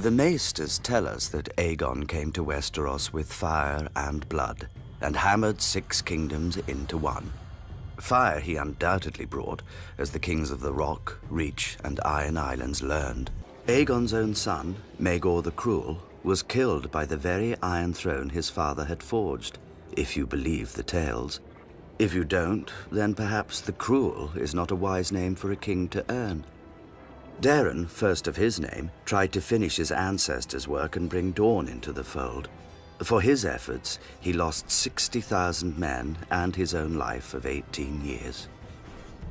The Maesters tell us that Aegon came to Westeros with fire and blood, and hammered six kingdoms into one. Fire he undoubtedly brought, as the kings of the Rock, Reach, and Iron Islands learned. Aegon's own son, Maegor the Cruel, was killed by the very Iron Throne his father had forged, if you believe the tales. If you don't, then perhaps the Cruel is not a wise name for a king to earn. Daeron, first of his name, tried to finish his ancestors' work and bring Dorne into the fold. For his efforts, he lost 60,000 men and his own life of 18 years.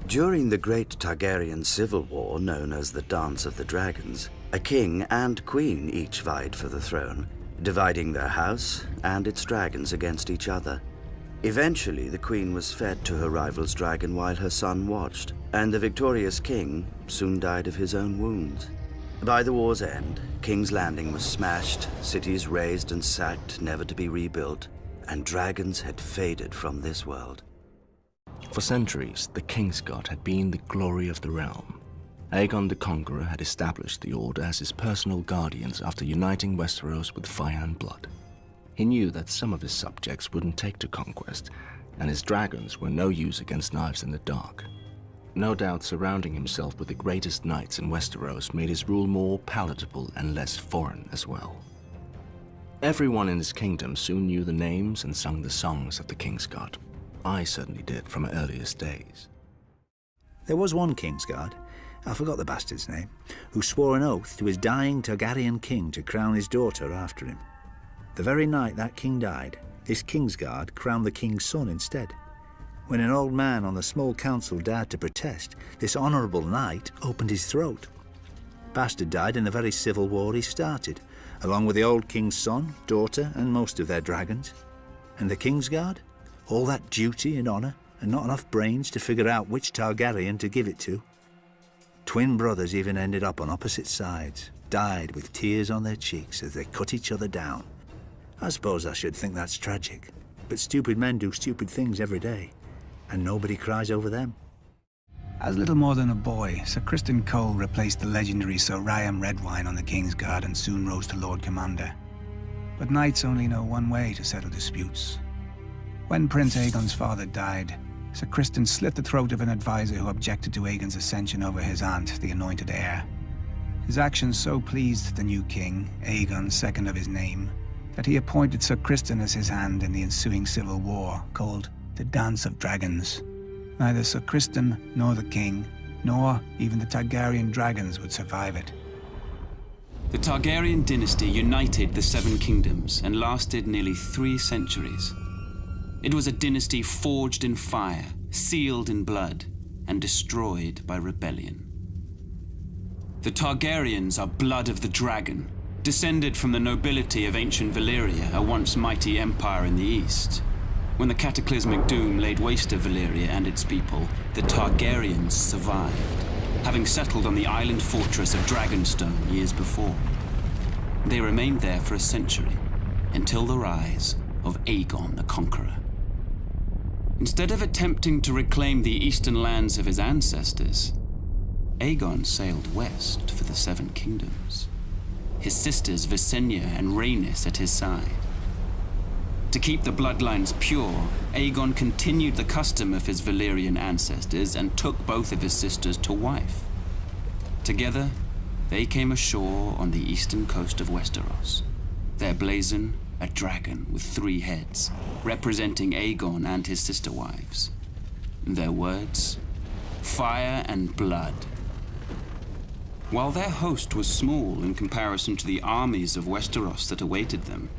During the Great Targaryen Civil War, known as the Dance of the Dragons, a king and queen each vied for the throne, dividing their house and its dragons against each other. Eventually, the queen was fed to her rival's dragon while her son watched, and the victorious king soon died of his own wounds. By the war's end, King's Landing was smashed, cities razed and sacked, never to be rebuilt, and dragons had faded from this world. For centuries, the Kingsguard had been the glory of the realm. Aegon the Conqueror had established the Order as his personal guardians after uniting Westeros with fire and blood. He knew that some of his subjects wouldn't take to conquest, and his dragons were no use against knives in the dark. No doubt surrounding himself with the greatest knights in Westeros made his rule more palatable and less foreign as well. Everyone in his kingdom soon knew the names and sung the songs of the Kingsguard. I certainly did from earliest days. There was one Kingsguard, I forgot the bastard's name, who swore an oath to his dying Targaryen king to crown his daughter after him. The very night that king died, his Kingsguard crowned the king's son instead. When an old man on the small council dared to protest, this honourable knight opened his throat. Bastard died in the very civil war he started, along with the old king's son, daughter, and most of their dragons. And the Kingsguard? All that duty and honour, and not enough brains to figure out which Targaryen to give it to. Twin brothers even ended up on opposite sides, died with tears on their cheeks as they cut each other down. I suppose I should think that's tragic. But stupid men do stupid things every day, and nobody cries over them. As little more than a boy, Sir Criston Cole replaced the legendary Sir Ryam Redwine on the King's Guard and soon rose to Lord Commander. But knights only know one way to settle disputes. When Prince Aegon's father died, Sir Criston slit the throat of an advisor who objected to Aegon's ascension over his aunt, the anointed heir. His actions so pleased the new king, Aegon, second of his name, that he appointed Sir Criston as his hand in the ensuing civil war, called the Dance of Dragons. Neither Sir Criston nor the king, nor even the Targaryen dragons would survive it. The Targaryen dynasty united the Seven Kingdoms and lasted nearly three centuries. It was a dynasty forged in fire, sealed in blood, and destroyed by rebellion. The Targaryens are blood of the dragon, descended from the nobility of ancient Valyria, a once mighty empire in the east. When the cataclysmic doom laid waste to Valyria and its people, the Targaryens survived, having settled on the island fortress of Dragonstone years before. They remained there for a century, until the rise of Aegon the Conqueror. Instead of attempting to reclaim the eastern lands of his ancestors, Aegon sailed west for the Seven Kingdoms his sisters Visenya and Rhaenys at his side. To keep the bloodlines pure, Aegon continued the custom of his Valyrian ancestors and took both of his sisters to wife. Together, they came ashore on the eastern coast of Westeros. Their blazon, a dragon with three heads, representing Aegon and his sister wives. Their words, fire and blood while their host was small in comparison to the armies of Westeros that awaited them,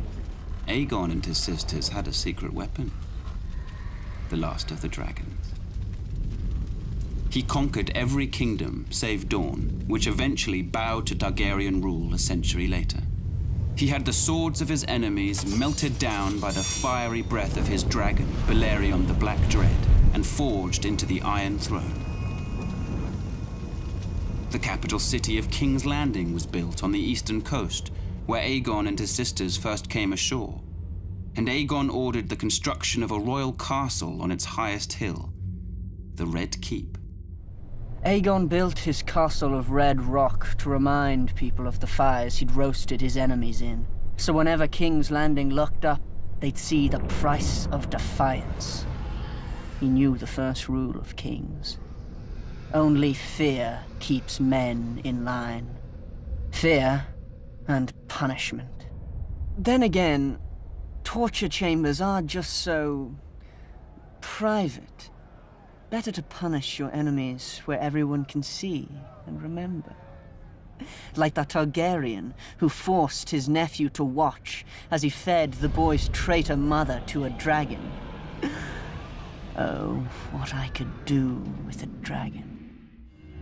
Aegon and his sisters had a secret weapon. The last of the dragons. He conquered every kingdom save Dorne, which eventually bowed to Targaryen rule a century later. He had the swords of his enemies melted down by the fiery breath of his dragon, Balerion the Black Dread, and forged into the Iron Throne. The capital city of King's Landing was built on the eastern coast, where Aegon and his sisters first came ashore. And Aegon ordered the construction of a royal castle on its highest hill, the Red Keep. Aegon built his castle of red rock to remind people of the fires he'd roasted his enemies in. So whenever King's Landing looked up, they'd see the price of defiance. He knew the first rule of kings. Only fear keeps men in line. Fear and punishment. Then again, torture chambers are just so... private. Better to punish your enemies where everyone can see and remember. Like that Targaryen who forced his nephew to watch as he fed the boy's traitor mother to a dragon. Oh, what I could do with a dragon.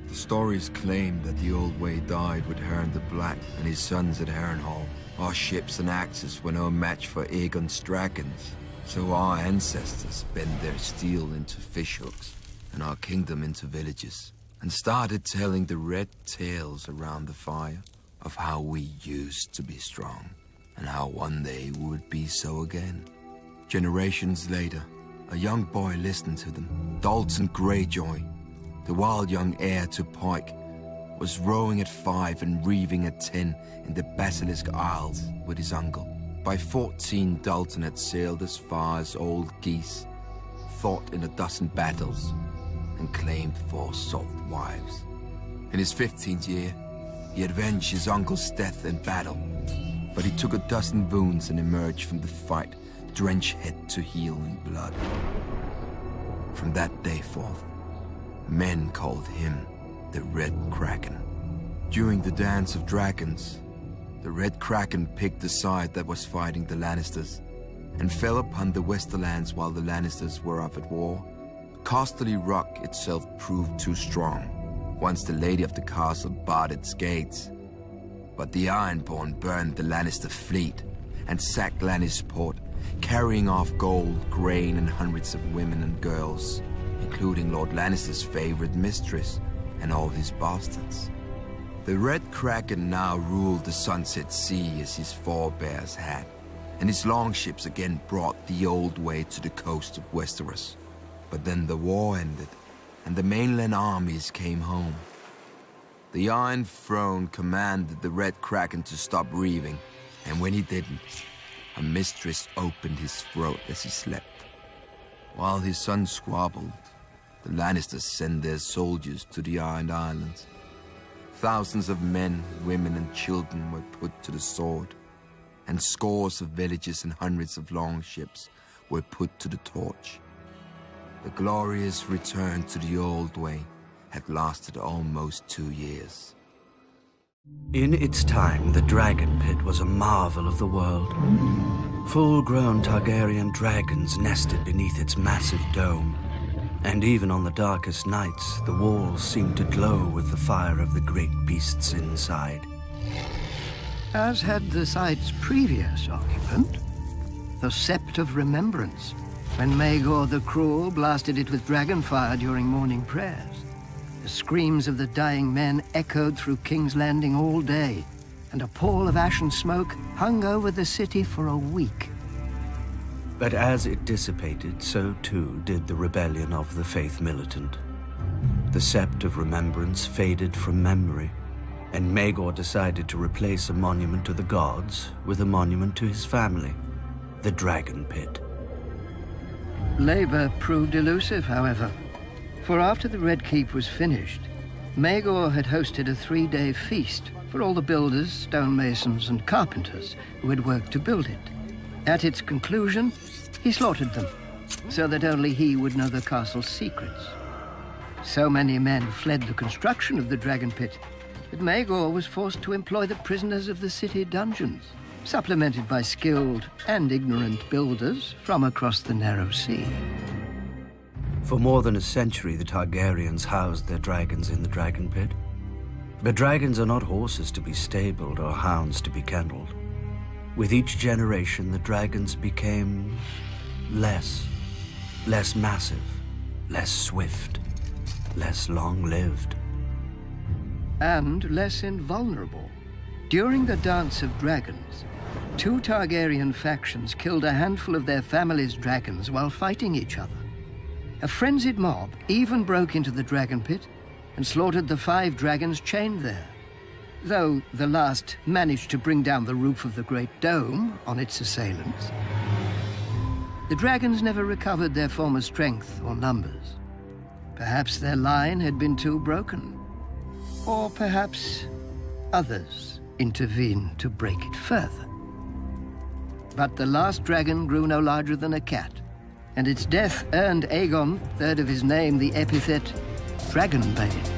The stories claim that the Old Way died with Harren the Black and his sons at Harrenhal. Our ships and axes were no match for Aegon's dragons, so our ancestors bent their steel into fishhooks and our kingdom into villages, and started telling the red tales around the fire of how we used to be strong, and how one day we would be so again. Generations later, a young boy listened to them. Dalton Greyjoy, the wild young heir to Pike, was rowing at five and reaving at ten in the Basilisk Isles with his uncle. By 14, Dalton had sailed as far as Old Ghis, fought in a dozen battles, and claimed four salt wives. In his 15th year, he avenged his uncle's death in battle, but he took a dozen wounds and emerged from the fight, drenched head to heel in blood. From that day forth, men called him the Red Kraken. During the Dance of Dragons, the Red Kraken picked the side that was fighting the Lannisters, and fell upon the Westerlands while the Lannisters were off at war. Casterly Rock itself proved too strong, once the Lady of the Castle barred its gates. But the Ironborn burned the Lannister fleet, and sacked Lannisport, carrying off gold, grain, and hundreds of women and girls, including Lord Lannister's favorite mistress, and all his bastards. The Red Kraken now ruled the Sunset Sea as his forebears had, and his longships again brought the old way to the coast of Westeros. But then the war ended, and the mainland armies came home. The Iron Throne commanded the Red Kraken to stop reaving, and when he didn't, a mistress opened his throat as he slept. While his son squabbled, the Lannisters sent their soldiers to the Iron Islands. Thousands of men, women, and children were put to the sword, and scores of villages and hundreds of longships were put to the torch. The glorious return to the old way had lasted almost two years. In its time, the Dragon Pit was a marvel of the world. Full-grown Targaryen dragons nested beneath its massive dome. And even on the darkest nights, the walls seemed to glow with the fire of the great beasts inside. As had the site's previous occupant, the Sept of Remembrance, when Maegor the Cruel blasted it with dragon fire during morning prayers. The screams of the dying men echoed through King's Landing all day, and a pall of ash and smoke hung over the city for a week. But as it dissipated, so too did the rebellion of the Faith Militant. The Sept of Remembrance faded from memory, and Maegor decided to replace a monument to the gods with a monument to his family, the Dragon Pit. Labor proved elusive, however, for after the Red Keep was finished, Maegor had hosted a three-day feast for all the builders, stonemasons, and carpenters who had worked to build it. At its conclusion, he slaughtered them, so that only he would know the castle's secrets. So many men fled the construction of the Dragon Pit that Maegor was forced to employ the prisoners of the city dungeons, supplemented by skilled and ignorant builders from across the narrow sea. For more than a century, the Targaryens housed their dragons in the Dragon Pit. But dragons are not horses to be stabled or hounds to be kenneled. With each generation, the dragons became less, less massive, less swift, less long-lived. And less invulnerable. During the Dance of Dragons, two Targaryen factions killed a handful of their family's dragons while fighting each other. A frenzied mob even broke into the dragon pit and slaughtered the five dragons chained there. Though the last managed to bring down the roof of the Great Dome on its assailants. The dragons never recovered their former strength or numbers. Perhaps their line had been too broken. Or perhaps others intervened to break it further. But the last dragon grew no larger than a cat, and its death earned Aegon, third of his name, the epithet Dragonbane.